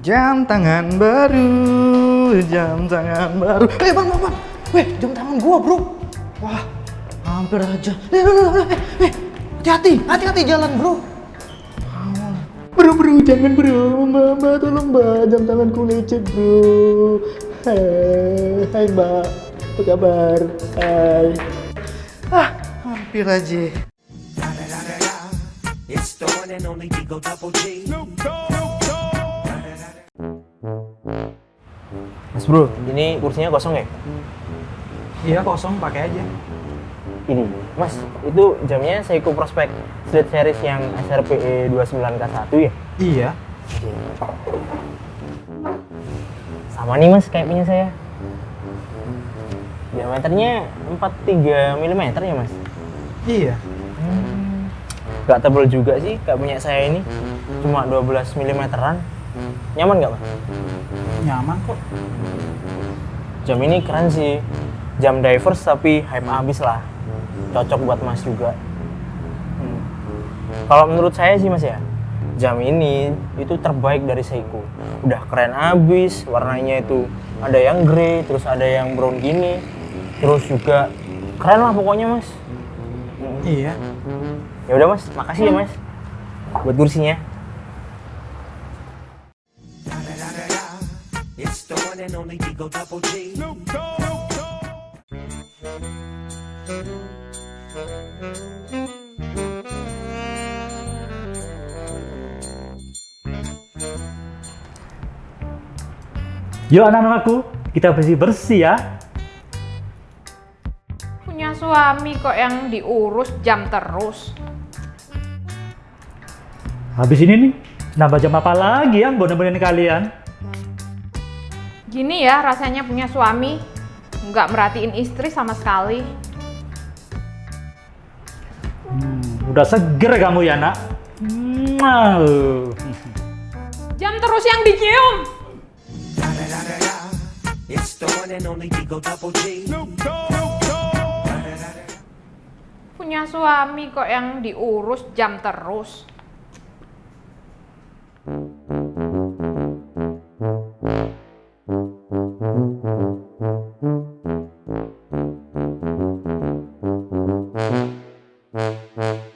Jam tangan baru, jam tangan baru. Eh, bang, bang, bang. Weh, jam tangan gua, bro. Wah, hampir aja. Eh, eh, eh, hati-hati, hati-hati jalan, bro. Bro, bro, jangan bro, mbak, mbak, tolong mbak, jam tanganku lecet bro. Hai, hai mbak, apa kabar? Hai. Ah, hampir aja. It's the one and only Digo Double G. Mas bro, ini kursinya kosong ya? Iya kosong, pakai aja. Ini, mas, itu jamnya Seiko Prospect Street Series yang SRPE 29K1 ya? Iya. Sama nih mas, kayak punya saya Diameternya 43 mm ya mas? Iya. Gak tebel juga sih, kayak punya saya ini Cuma 12 mm-an Nyaman gak mas? Nyaman kok. Jam ini keren sih. Jam divers tapi hype abis lah. Cocok buat mas juga. Hmm. Kalau menurut saya sih mas ya Jam ini itu terbaik dari Seiko. Udah keren abis, warnanya itu ada yang grey, terus ada yang brown gini. Terus juga keren lah pokoknya mas. Iya. Ya udah mas, makasih ya mas Buat kursinya It's the one and only Digo Double G. Yuk anak-anakku, kita bersih-bersih ya. Punya suami kok yang diurus jam terus. Habis ini nih, nambah jam apa lagi yang nemenin kalian? Gini ya rasanya punya suami, nggak merhatiin istri sama sekali. Udah seger kamu ya nak? Jam terus yang dicium. Punya suami kok yang diurus jam terus. Well, well, well.